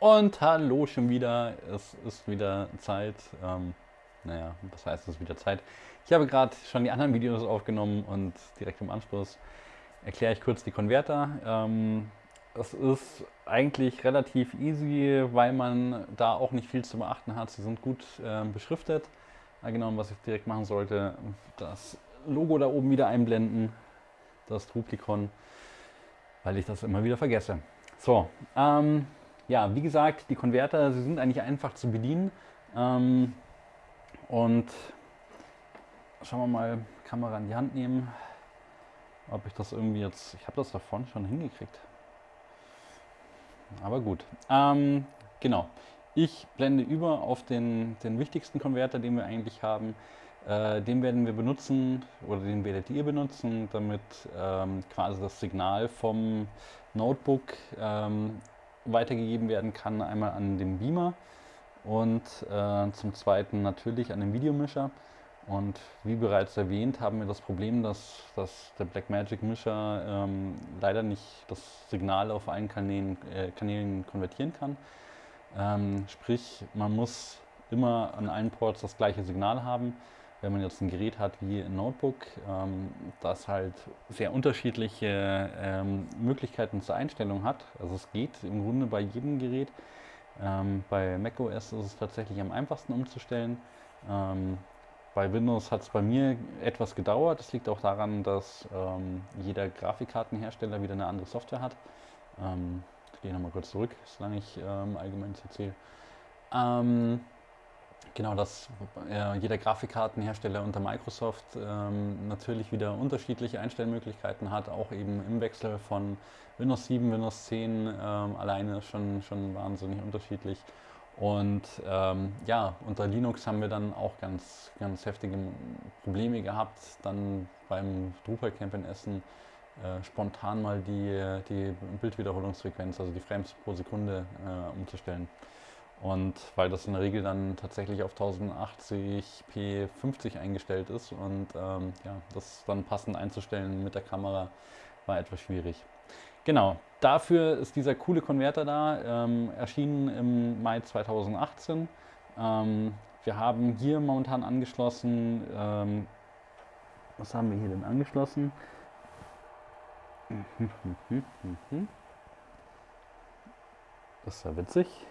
Und hallo schon wieder. Es ist wieder Zeit. Ähm, naja, was heißt es wieder Zeit? Ich habe gerade schon die anderen Videos aufgenommen und direkt im Anschluss erkläre ich kurz die Konverter. Ähm, es ist eigentlich relativ easy, weil man da auch nicht viel zu beachten hat. Sie sind gut äh, beschriftet. Genau, was ich direkt machen sollte, das Logo da oben wieder einblenden, das Truplikon, weil ich das immer wieder vergesse. So, ähm, ja, wie gesagt, die Konverter, sie sind eigentlich einfach zu bedienen. Ähm, und schauen wir mal, Kamera in die Hand nehmen, ob ich das irgendwie jetzt, ich habe das davon schon hingekriegt. Aber gut, ähm, genau. Ich blende über auf den, den wichtigsten Konverter, den wir eigentlich haben. Äh, den werden wir benutzen oder den werdet ihr benutzen, damit ähm, quasi das Signal vom Notebook ähm, weitergegeben werden kann. Einmal an den Beamer und äh, zum zweiten natürlich an den Videomischer. Und wie bereits erwähnt, haben wir das Problem, dass, dass der Blackmagic Mischer ähm, leider nicht das Signal auf allen Kanälen, äh, Kanälen konvertieren kann. Ähm, sprich, man muss immer an allen Ports das gleiche Signal haben wenn man jetzt ein Gerät hat wie ein Notebook, ähm, das halt sehr unterschiedliche ähm, Möglichkeiten zur Einstellung hat. Also es geht im Grunde bei jedem Gerät. Ähm, bei macOS ist es tatsächlich am einfachsten umzustellen. Ähm, bei Windows hat es bei mir etwas gedauert. Das liegt auch daran, dass ähm, jeder Grafikkartenhersteller wieder eine andere Software hat. Ähm, ich gehe nochmal kurz zurück, solange ich allgemein erzähle. Genau, dass äh, jeder Grafikkartenhersteller unter Microsoft ähm, natürlich wieder unterschiedliche Einstellmöglichkeiten hat, auch eben im Wechsel von Windows 7, Windows 10 ähm, alleine schon, schon wahnsinnig unterschiedlich. Und ähm, ja, unter Linux haben wir dann auch ganz, ganz heftige Probleme gehabt, dann beim Drupal-Camp in Essen äh, spontan mal die, die Bildwiederholungsfrequenz, also die Frames pro Sekunde äh, umzustellen. Und weil das in der Regel dann tatsächlich auf 1080p 50 eingestellt ist und ähm, ja, das dann passend einzustellen mit der Kamera war etwas schwierig. Genau, dafür ist dieser coole Konverter da, ähm, erschienen im Mai 2018. Ähm, wir haben hier momentan angeschlossen, ähm, was haben wir hier denn angeschlossen? Das ist ja witzig.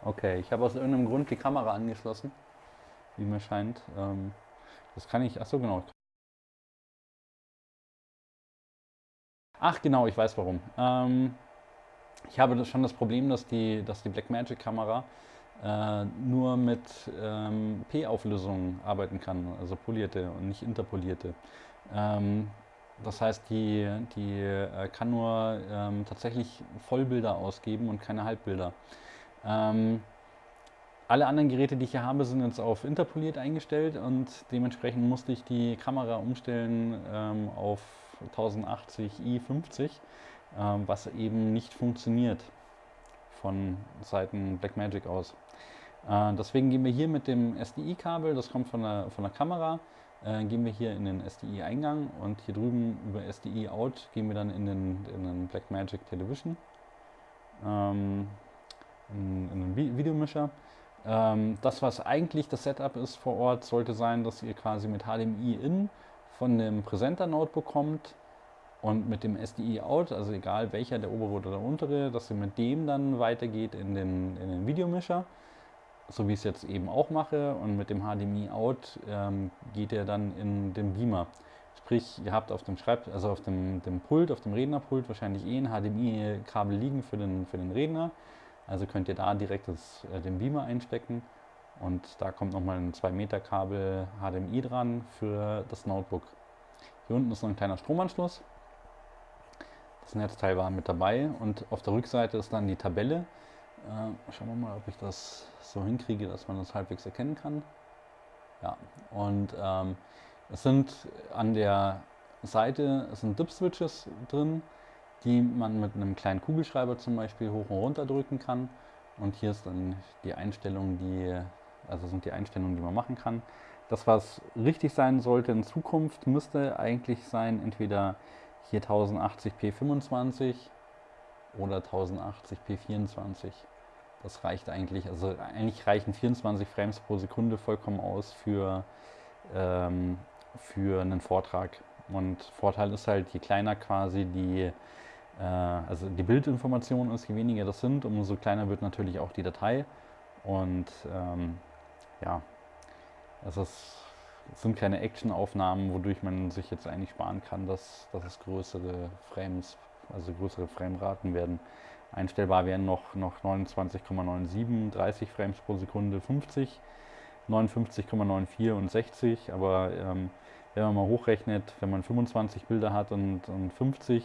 Okay, ich habe aus irgendeinem Grund die Kamera angeschlossen, wie mir scheint. Ähm, das kann ich, ach so genau. Ach genau, ich weiß warum. Ähm, ich habe schon das Problem, dass die, dass die Blackmagic Kamera äh, nur mit ähm, P-Auflösung arbeiten kann, also polierte und nicht interpolierte. Ähm, das heißt, die, die äh, kann nur ähm, tatsächlich Vollbilder ausgeben und keine Halbbilder. Ähm, alle anderen Geräte, die ich hier habe, sind jetzt auf interpoliert eingestellt und dementsprechend musste ich die Kamera umstellen ähm, auf 1080i50, ähm, was eben nicht funktioniert von Seiten Blackmagic aus. Äh, deswegen gehen wir hier mit dem SDI-Kabel, das kommt von der, von der Kamera, äh, gehen wir hier in den SDI-Eingang und hier drüben über SDI-Out gehen wir dann in den, in den Blackmagic Television. Ähm, einen Videomischer. Ähm, das, was eigentlich das Setup ist vor Ort, sollte sein, dass ihr quasi mit HDMI-In von dem Präsenter-Notebook kommt und mit dem SDI-Out, also egal welcher, der obere oder der untere, dass ihr mit dem dann weitergeht in den, in den Videomischer, so wie ich es jetzt eben auch mache. Und mit dem HDMI-Out ähm, geht ihr dann in den Beamer. Sprich, ihr habt auf dem Schreib also auf dem, dem Pult, auf dem Rednerpult wahrscheinlich eh ein HDMI-Kabel liegen für den, für den Redner. Also könnt ihr da direkt das, äh, den Beamer einstecken und da kommt nochmal ein 2 Meter Kabel HDMI dran für das Notebook. Hier unten ist noch ein kleiner Stromanschluss. Das Netzteil war mit dabei und auf der Rückseite ist dann die Tabelle. Äh, schauen wir mal, ob ich das so hinkriege, dass man das halbwegs erkennen kann. Ja, und ähm, es sind an der Seite sind Dip-Switches drin die man mit einem kleinen Kugelschreiber zum Beispiel hoch und runter drücken kann. Und hier ist dann die Einstellung, die, also sind die Einstellungen, die man machen kann. Das, was richtig sein sollte in Zukunft, müsste eigentlich sein, entweder hier 1080p 25 oder 1080p 24. Das reicht eigentlich, also eigentlich reichen 24 Frames pro Sekunde vollkommen aus für, ähm, für einen Vortrag. Und Vorteil ist halt, je kleiner quasi die, also die Bildinformation ist, je weniger das sind, umso kleiner wird natürlich auch die Datei. Und ähm, ja, es ist, es sind keine Actionaufnahmen, wodurch man sich jetzt eigentlich sparen kann, dass, dass es größere Frames, also größere Frameraten werden. Einstellbar wären noch, noch 29,97, 30 Frames pro Sekunde, 50, 59,94 und 60. Aber ähm, wenn man mal hochrechnet, wenn man 25 Bilder hat und, und 50,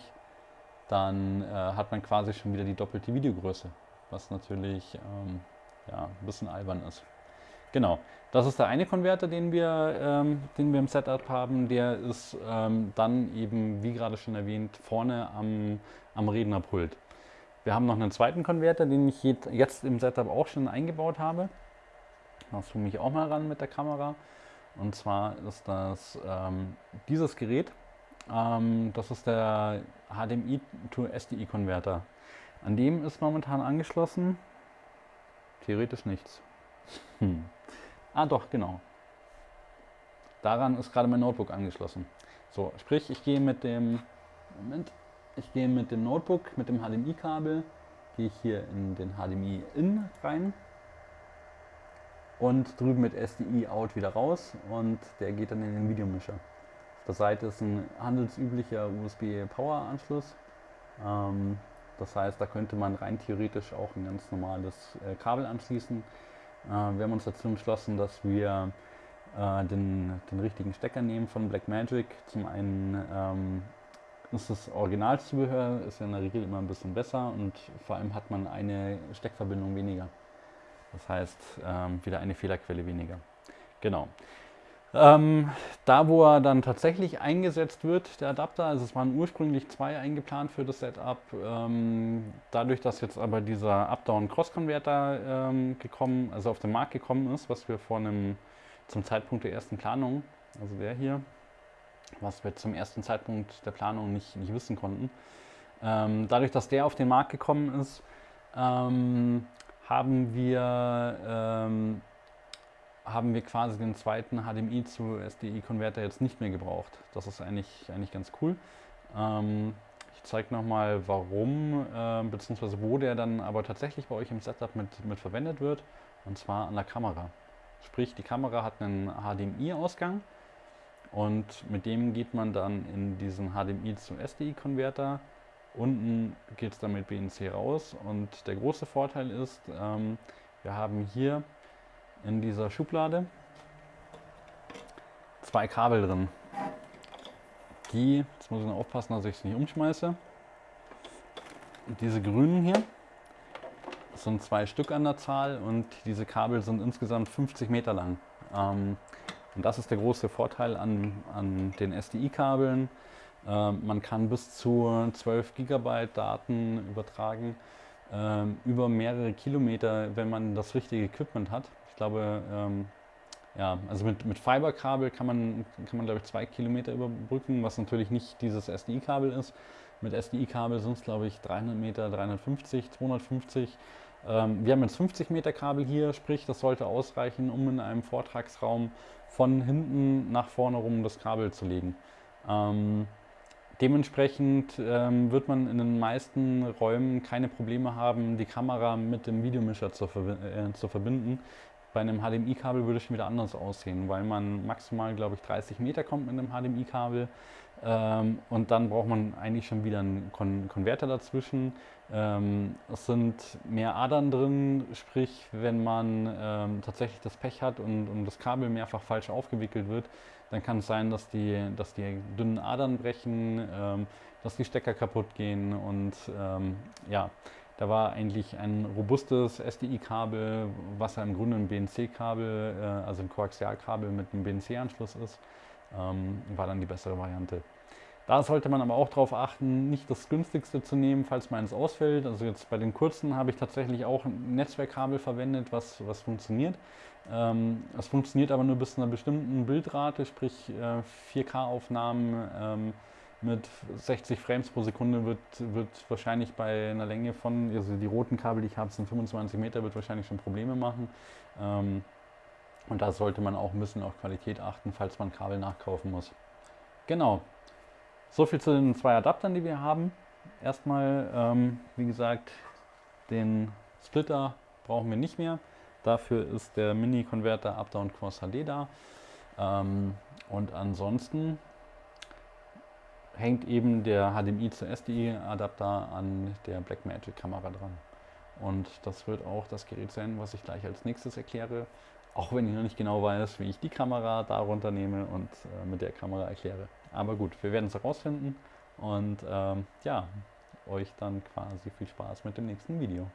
dann äh, hat man quasi schon wieder die doppelte Videogröße, was natürlich ähm, ja, ein bisschen albern ist. Genau, das ist der eine Konverter, den wir, ähm, den wir im Setup haben. Der ist ähm, dann eben, wie gerade schon erwähnt, vorne am, am Rednerpult. Wir haben noch einen zweiten Konverter, den ich jetzt im Setup auch schon eingebaut habe. Da zoome ich auch mal ran mit der Kamera. Und zwar ist das ähm, dieses Gerät. Ähm, das ist der HDMI to SDI Konverter. An dem ist momentan angeschlossen theoretisch nichts. Hm. Ah doch, genau. Daran ist gerade mein Notebook angeschlossen. So, sprich, ich gehe mit dem Moment, ich gehe mit dem Notebook, mit dem HDMI-Kabel, gehe ich hier in den HDMI-In rein und drüben mit SDI-Out wieder raus und der geht dann in den Videomischer. Auf der Seite ist ein handelsüblicher USB-Power-Anschluss. Ähm, das heißt, da könnte man rein theoretisch auch ein ganz normales äh, Kabel anschließen. Äh, wir haben uns dazu entschlossen, dass wir äh, den, den richtigen Stecker nehmen von Blackmagic. Zum einen ähm, ist das Originalzubehör, ist ja in der Regel immer ein bisschen besser und vor allem hat man eine Steckverbindung weniger. Das heißt, ähm, wieder eine Fehlerquelle weniger. Genau. Ähm, da, wo er dann tatsächlich eingesetzt wird, der Adapter, also es waren ursprünglich zwei eingeplant für das Setup. Ähm, dadurch, dass jetzt aber dieser Up-Down-Cross-Converter ähm, gekommen, also auf den Markt gekommen ist, was wir vor einem, zum Zeitpunkt der ersten Planung, also der hier, was wir zum ersten Zeitpunkt der Planung nicht, nicht wissen konnten. Ähm, dadurch, dass der auf den Markt gekommen ist, ähm, haben wir ähm, haben wir quasi den zweiten HDMI zu SDI-Konverter jetzt nicht mehr gebraucht. Das ist eigentlich, eigentlich ganz cool. Ähm, ich zeige nochmal, warum, äh, beziehungsweise wo der dann aber tatsächlich bei euch im Setup mit, mit verwendet wird. Und zwar an der Kamera. Sprich, die Kamera hat einen HDMI-Ausgang und mit dem geht man dann in diesen HDMI zu SDI-Konverter. Unten geht es dann mit BNC raus und der große Vorteil ist, ähm, wir haben hier in dieser Schublade zwei Kabel drin. Die, jetzt muss ich noch aufpassen, dass ich es nicht umschmeiße. Diese grünen hier sind zwei Stück an der Zahl und diese Kabel sind insgesamt 50 Meter lang. Ähm, und das ist der große Vorteil an, an den SDI-Kabeln. Ähm, man kann bis zu 12 Gigabyte Daten übertragen, ähm, über mehrere Kilometer, wenn man das richtige Equipment hat. Ich glaube, ähm, ja, also mit, mit Fiberkabel kann man, kann man, glaube ich, zwei Kilometer überbrücken, was natürlich nicht dieses SDI-Kabel ist. Mit SDI-Kabel sind es, glaube ich, 300 Meter, 350, 250. Ähm, wir haben jetzt 50 Meter Kabel hier, sprich, das sollte ausreichen, um in einem Vortragsraum von hinten nach vorne rum das Kabel zu legen. Ähm, dementsprechend ähm, wird man in den meisten Räumen keine Probleme haben, die Kamera mit dem Videomischer zu, äh, zu verbinden. Bei einem HDMI-Kabel würde es schon wieder anders aussehen, weil man maximal, glaube ich, 30 Meter kommt mit einem HDMI-Kabel. Ähm, und dann braucht man eigentlich schon wieder einen Kon Konverter dazwischen. Ähm, es sind mehr Adern drin, sprich, wenn man ähm, tatsächlich das Pech hat und, und, das Kabel mehrfach falsch aufgewickelt wird, dann kann es sein, dass die, dass die dünnen Adern brechen, ähm, dass die Stecker kaputt gehen und ähm, ja, da war eigentlich ein robustes SDI-Kabel, was ja im Grunde ein BNC-Kabel, äh, also ein Koaxialkabel mit einem BNC-Anschluss ist, ähm, war dann die bessere Variante. Da sollte man aber auch darauf achten, nicht das günstigste zu nehmen, falls meins ausfällt. Also jetzt bei den kurzen habe ich tatsächlich auch ein Netzwerkkabel verwendet, was, was funktioniert. Ähm, funktioniert aber nur bis zu einer bestimmten Bildrate, sprich äh, 4K-Aufnahmen ähm, mit 60 Frames pro Sekunde wird, wird wahrscheinlich bei einer Länge von, also die roten Kabel, die ich habe, sind 25 Meter, wird wahrscheinlich schon Probleme machen. Ähm, und da sollte man auch ein bisschen auf Qualität achten, falls man Kabel nachkaufen muss. Genau. So viel zu den zwei Adaptern, die wir haben. Erstmal, ähm, wie gesagt, den Splitter brauchen wir nicht mehr. Dafür ist der Mini-Converter Up-Down Cross HD da. Ähm, und ansonsten hängt eben der HDMI zu SDI-Adapter an der Blackmagic-Kamera dran. Und das wird auch das Gerät sein, was ich gleich als nächstes erkläre. Auch wenn ich noch nicht genau weiß, wie ich die Kamera darunter nehme und äh, mit der Kamera erkläre. Aber gut, wir werden es herausfinden und ähm, ja, euch dann quasi viel Spaß mit dem nächsten Video.